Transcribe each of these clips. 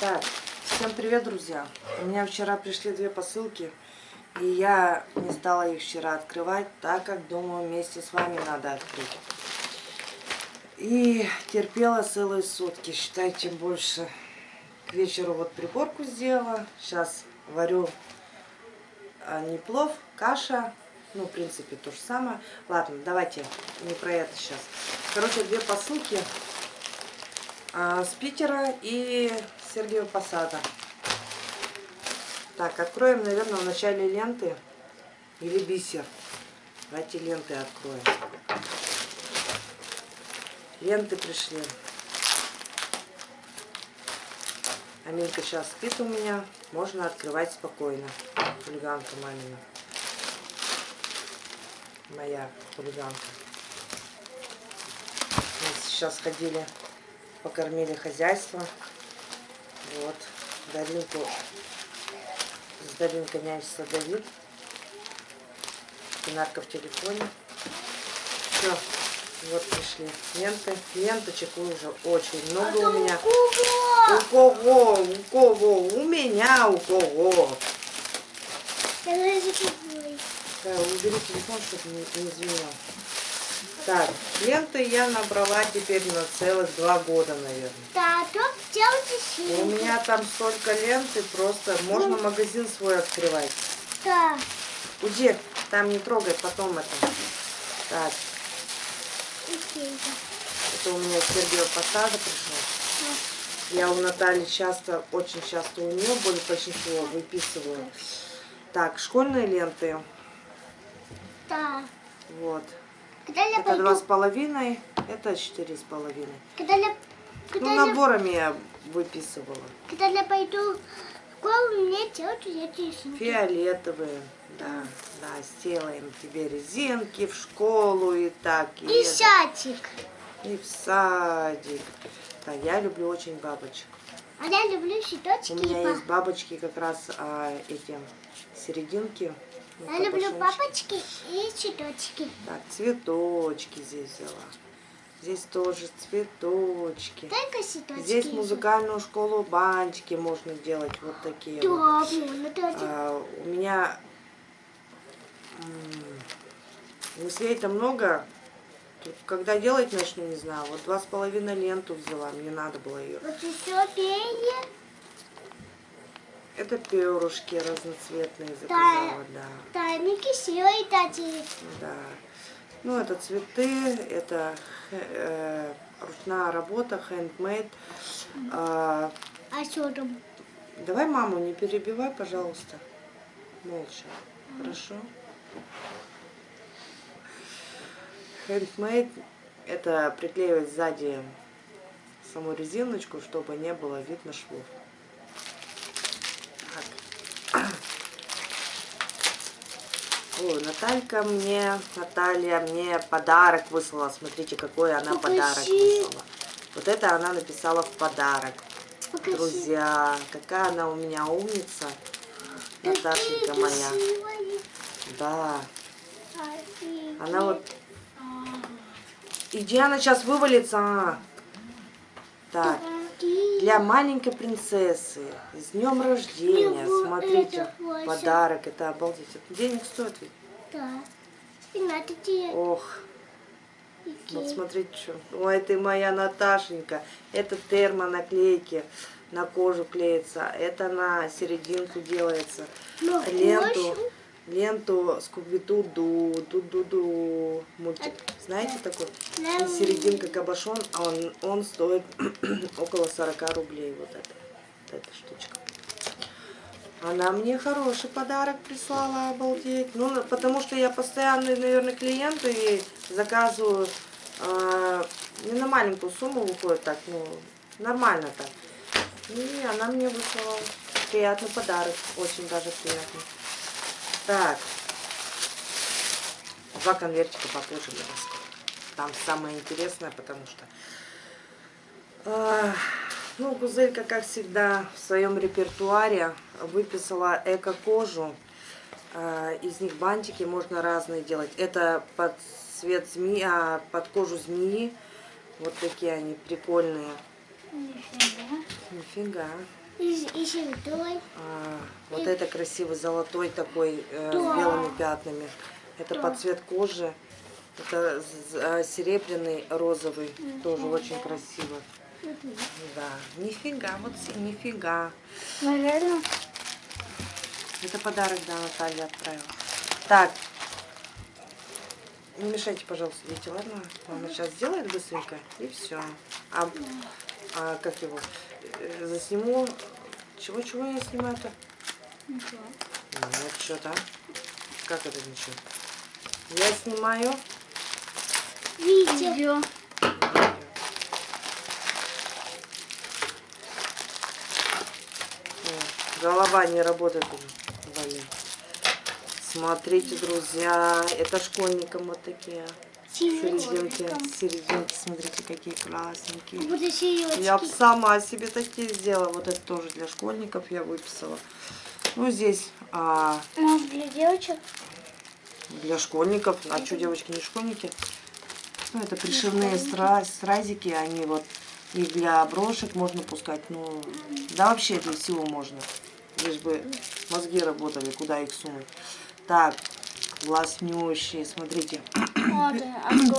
Так, всем привет, друзья. У меня вчера пришли две посылки, и я не стала их вчера открывать, так как думаю, вместе с вами надо открыть. И терпела целые сутки, считайте, больше. К вечеру вот приборку сделала. Сейчас варю а, не плов, каша. Ну, в принципе, то же самое. Ладно, давайте не про это сейчас. Короче, две посылки а, с Питера и Сергеева Посада. Так, откроем, наверное, в начале ленты или бисер. Давайте ленты откроем. Ленты пришли. Аминка сейчас спит у меня. Можно открывать спокойно. Хулиганка мамина. Моя хулиганка. Мы сейчас ходили, покормили хозяйство. Вот. Даринку с Даринкой нянчится Давид. Пинарка в телефоне. Все. Вот пришли ленты. Ленточек уже очень много у меня. У кого? У кого? У меня у кого? Да, убери телефон, чтобы не, не звенел. Так, ленты я набрала теперь на целых два года, наверное. Да, тут делайте У меня там столько ленты, просто можно магазин свой открывать. Да. Уйди, там не трогай, потом это. Так. Это у меня Сергей Посада пришел. Я у Натальи часто, очень часто у нее более большинство выписываю. Так, школьные ленты. Да. Вот. Когда я Это два с половиной, это четыре с половиной. Когда я... Когда, Ну, я... наборами я выписывала. когда я пойду в школу, мне делать эти рисунки. Фиолетовые. Да, да, сделаем тебе резинки в школу и так. И, И это, садик. и в садик. Да, я люблю очень бабочек. А я люблю цветочки. У меня есть бабочки как раз а, эти серединки. Ну, Я люблю папочки и цветочки. Так, цветочки здесь взяла. Здесь тоже цветочки. Только цветочки. Здесь музыкальную школу бантики можно делать вот такие. Да, вот. ну. А, у меня мыслей-то много. Тут Когда делать начну, не знаю. Вот два с половиной ленту взяла. Мне надо было ее. Вот еще перья. Это перышки разноцветные заказала, да. Да, они красивые такие. Да. Ну, это цветы, это э, ручная работа, handmade. А, А что там? давай маму не перебивай, пожалуйста. Молча. Хорошо? Handmade – это приклеивать сзади саму резиночку, чтобы не было видно швов. О, Наталька мне, Наталья мне подарок выслала. Смотрите, какой она Покажи. подарок выслала. Вот это она написала в подарок. Покажи. Друзья, какая она у меня умница. Наташенька моя. Да. Она вот... Иди, она сейчас вывалится. а. Так. Для маленькой принцессы. С днем рождения. Его Смотрите, это подарок. Это обалдеть. Денег стоит ведь. Да. И надо тебе Ох, вот смотрите, что. Ой, ты моя Наташенька. Это термонаклейки на кожу клеится. Это на серединку делается. На Ленту? Ленту Скуби-Ду-Ду, Ду-Ду-Ду. Мультик. Знаете такой? Да. И серединка кабошон, а он, он стоит около 40 рублей. Вот это, вот эта штучка. Она мне хороший подарок прислала, обалдеть. Ну, потому что я постоянный, наверное, клиент и заказываю э, не на маленькую сумму выходит так, ну, нормально так. И она мне выслала приятный подарок, очень даже приятный. Так, два конвертика попозже раскрою. Там самое интересное, потому что... а, ну, Гузелька, как всегда, в своем репертуаре выписала эко-кожу. А, из них бантики можно разные делать. Это под цвет змеи, а, под кожу змеи. Вот такие они прикольные. Нифига. Нифига. И, и. А, вот это красивый золотой такой э, Да. с белыми пятнами. Это под цвет кожи. Это а, серебряный розовый. Тоже очень красиво. Да. Нифига, вот нифига. Наверное. Это подарок, да, Наталья отправила. Так. Не мешайте, пожалуйста, дети, ладно? Мама сейчас сделает быстренько, и все. А, а как его? Э, Засниму. Чего-чего я снимаю-то? Ничего. Ну, вот что-то. Как это ничего? Я снимаю. Видео. видео. О, Голова не работает уже. Блин. Смотрите, друзья, это школьникам вот такие. Серединки, серединки, смотрите, какие Я б сережки. сама себе такие сделала. Вот это тоже для школьников я выписала. Ну, здесь а, Может, для девочек? для школьников. А что, девочки, не школьники? Ну, это пришивные стра- стразики, они вот и для брошек можно пускать. Ну, да вообще для всего можно. Лишь бы мозги работали, куда их сунуть. Так, класснющие, смотрите, Вот,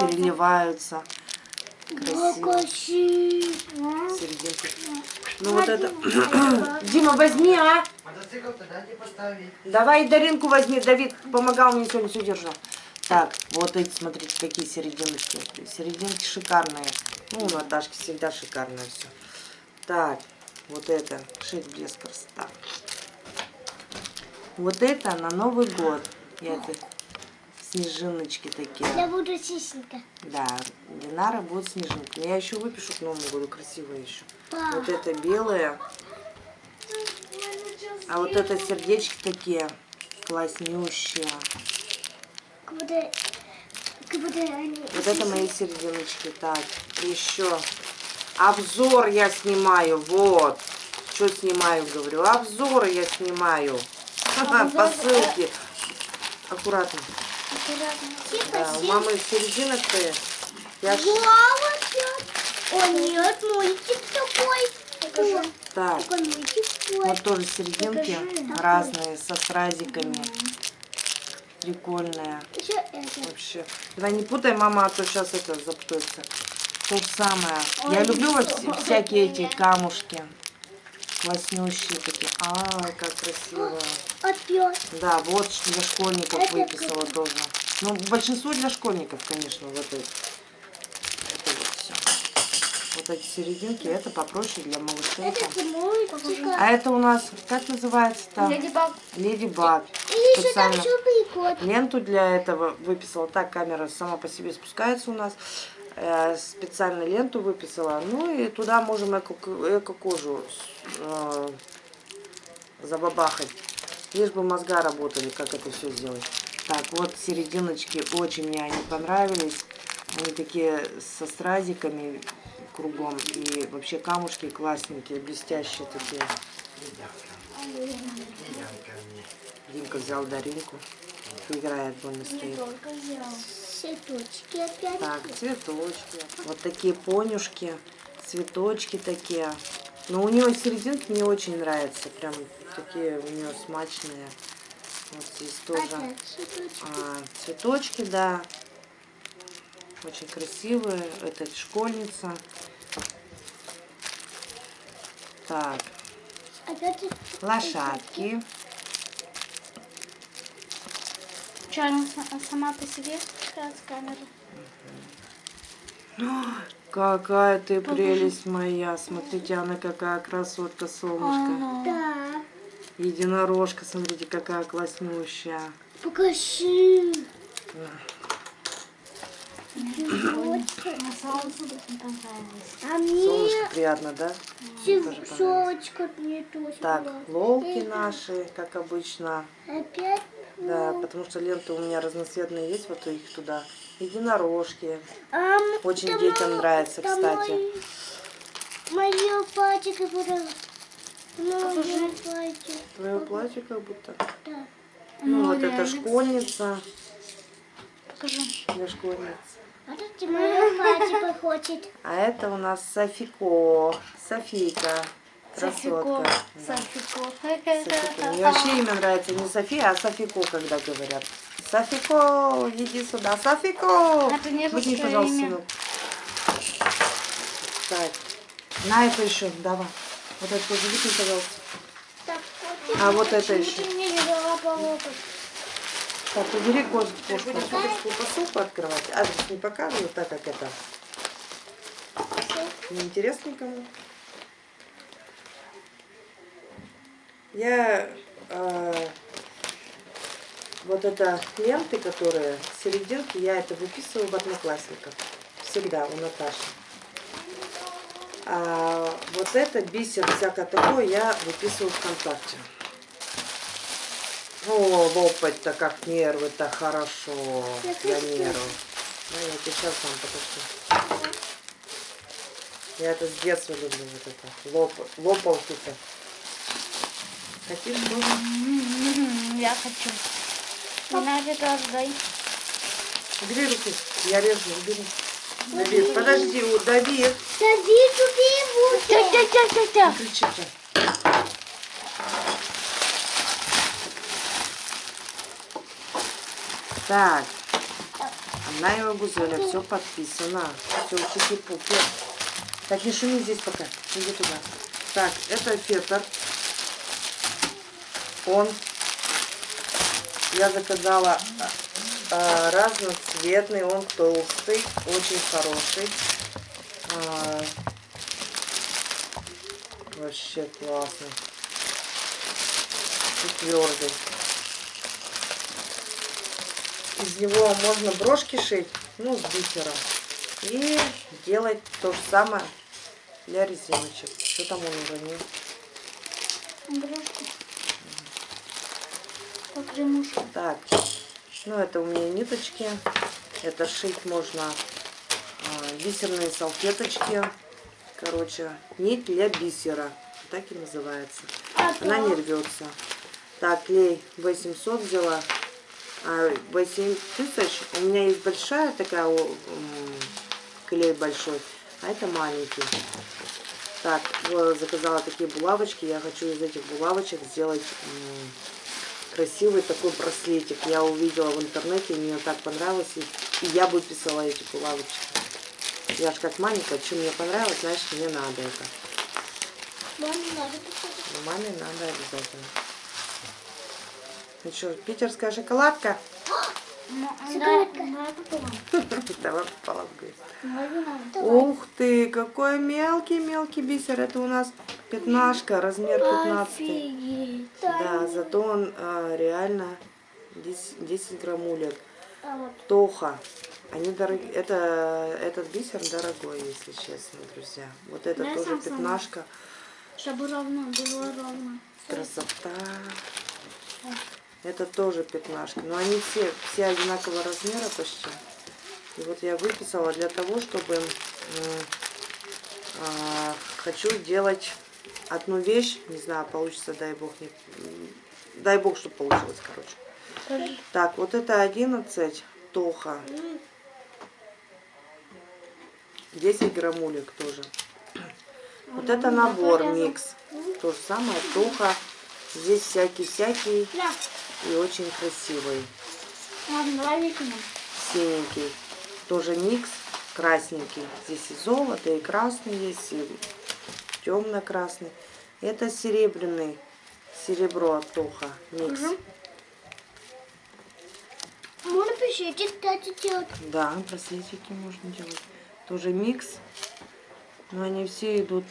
переливаются. Красиво. Ну вот это... Дима, возьми, а! Мотоцикл туда не поставить. Давай Даринку возьми, Давид помогал мне сегодня все держал. Так, вот эти, смотрите, какие серединочки. Серединки шикарные. Ну, у Наташки всегда шикарное все. Так, вот это, шик, блеск, красота. Вот это на Новый год. И это снежиночки такие. Я буду сисенька. Да, Динара будет снежинка. Я еще выпишу к Новому году красивое еще. Да. Вот это белое. А вот это сердечки такие класснющие. Как будто, как будто они... Вот это мои серединочки. Так, еще. Обзор я снимаю. Вот. Что снимаю, говорю. Обзоры я снимаю. Обзор, Посылки. Аккуратно. Аккуратно. Да, у тихо. мамы серединок-то. Я ж- Вау, О, нет, мультик такой. Так, Такой мультик такой. вот тоже серединки Покажи. разные, со стразиками. Это. Вообще. Давай не путай, мама, а то сейчас это запутается. То же самое. Ой, Я люблю вот всякие эти камушки. Класснющие такие. Ай, как красиво. Опять. Да, вот для школьников Это выписала круто. тоже. Ну, большинство для школьников, конечно, вот эти. Это вот все. Вот эти серединки, это попроще для малышей. Это там. мультик. А это у нас, как называется-то? Леди Баг. Леди Баг. И еще там Специально. еще прикол. Ленту для этого выписала. Так, камера сама по себе спускается у нас. Э, специально ленту выписала. Ну и туда можем эко- эко-кожу э, забабахать. Лишь бы мозга работали, как это все сделать. Так, вот серединочки очень мне они понравились. Они такие со стразиками кругом. И вообще камушки классненькие, блестящие такие. Димка взял Даринку. Играет, больно стоит. Цветочки опять. Так, цветочки. Вот такие понюшки, цветочки такие. Но у нее серединки мне очень нравятся. Прям такие у нее смачные. Вот здесь тоже цветочки. а, цветочки, да. Очень красивые. Это школьница. Так, лошадки. Что, она сама по себе с камеры? Какая ты прелесть моя. Смотрите, она какая красотка, солнышко. Да. Единорожка, смотрите, какая класснющая. Покажи. А мне Солнышко приятно, да? Цветочка мне тоже Так, лолки наши, как обычно. Опять? Да, потому что ленты у меня разноцветные есть, вот их туда. Единорожки. А, Очень это детям нравится, это кстати. Мое платье. Мое платье. Твое платье как будто. Да. Ну, вот это школьница. Покажи. Для школьниц. А тут мое платье походит. А это у нас Софико. Софийка. Софико. Красотка. Да. Софико. Софико. Мне вообще имя нравится не София, а Софико, когда говорят. Софико, иди сюда. Софико! Это не Возьми, русское пожалуйста, имя. сынок. Так. На это еще, давай. Вот это тоже выкинь, пожалуйста. Так, А вот это еще. Не дала по локоть. Так, убери кошку. Будешь кошку посылку открывать. Адрес не показываю, так как это неинтересно никому. Я э, вот это ленты, которые серединки, я это выписываю в одноклассниках. Всегда у Наташи. А вот это бисер, всякое такое, я выписываю ВКонтакте. О, лопать-то как нервы-то хорошо для нервов. Ну, я тебе сейчас вам покажу. Я это с детства люблю, вот это. Лоп, лопалки-то. Хотишь тоже? М, Я хочу. Это тоже дай. Убери руку. Я режу, убери. Давид, подожди, у- Давид. Давид, убей Тя, его. тя, тя, тя, тя. Не кричите. Так. Она его Гузеля, все подписано. Все, чики-пуки. Так, не шуми здесь пока. Иди туда. Так, это фетр. Он. Я заказала а, разноцветный, он толстый, очень хороший. А, вообще классный. И твердый. Из него можно брошки шить, ну, с бисером. И делать то же самое для резиночек. Что там он уронил? Игрушку. Так, ну это у меня ниточки. Это шить можно а, бисерные салфеточки. Короче, нить для бисера. Так и называется. Она не рвется. Так, клей 800 взяла. А 8 тысяч. У меня есть большая такая клей большой, а это маленький. Так, заказала такие булавочки. Я хочу из этих булавочек сделать красивый такой браслетик. Я увидела в интернете, мне так понравилось. И, и я выписала эти булавочки. Я ж как маленькая, что мне понравилось, значит мне надо это. Маме надо. Но маме надо обязательно. Ну что, питерская шоколадка? Давай попала в? Ух ты, какой мелкий-мелкий бисер. Это у нас пятнашка, размер 15. Офигеть. Да, зато он а, реально 10, 10 граммулек. Тоха. Они дорогие. Это, этот бисер дорогой, если честно, друзья. Вот это Да, тоже пятнашка. Чтобы ровно было ровно. Красота. Это тоже пятнашка. Но они все, все одинакового размера почти. И вот я выписала для того, чтобы а, хочу делать одну вещь. Не знаю, получится, дай бог. Не, дай бог, чтобы получилось, короче. Так, вот это 11 тоха. 10 граммулек тоже. Вот это набор микс. То же самое, тоха. Здесь всякий-всякий Да. и очень красивый. Ладно, давай выкинем. Синенький. Тоже микс красненький. Здесь и золото, и красный есть, и темно-красный. Это серебряный. Серебро от тоха. Микс. Можно пишите, кстати, делать. Да, браслетики можно делать. Тоже микс. Но они все идут.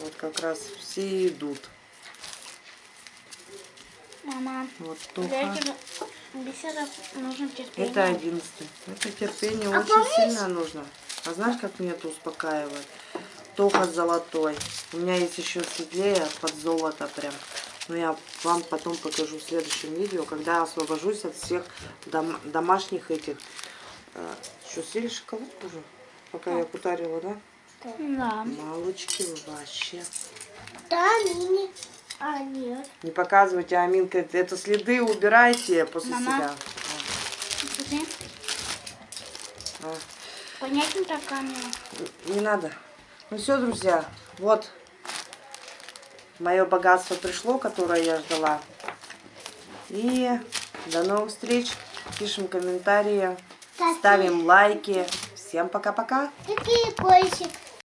Вот как раз все идут. Мама, Вот нужно терпение. Это одиннадцатый. Это терпение А очень помнишь? сильно нужно. А знаешь, как мне это успокаивает? Тоха золотой. У меня есть еще светлее под золото прям. Но я вам потом покажу в следующем видео, когда освобожусь от всех дом- домашних этих. Э, Что, съели шоколадку уже? Пока я кутарила, да? Да. Малочки вообще. Да, мини. А, нет. Не показывайте, Аминка, это следы убирайте после Мама. себя. Смотри. А, Понятно так камера? Не надо. Ну все, друзья, вот мое богатство пришло, которое я ждала. И до новых встреч. Пишем комментарии, ставим лайки. Всем пока-пока. Такие кольчик.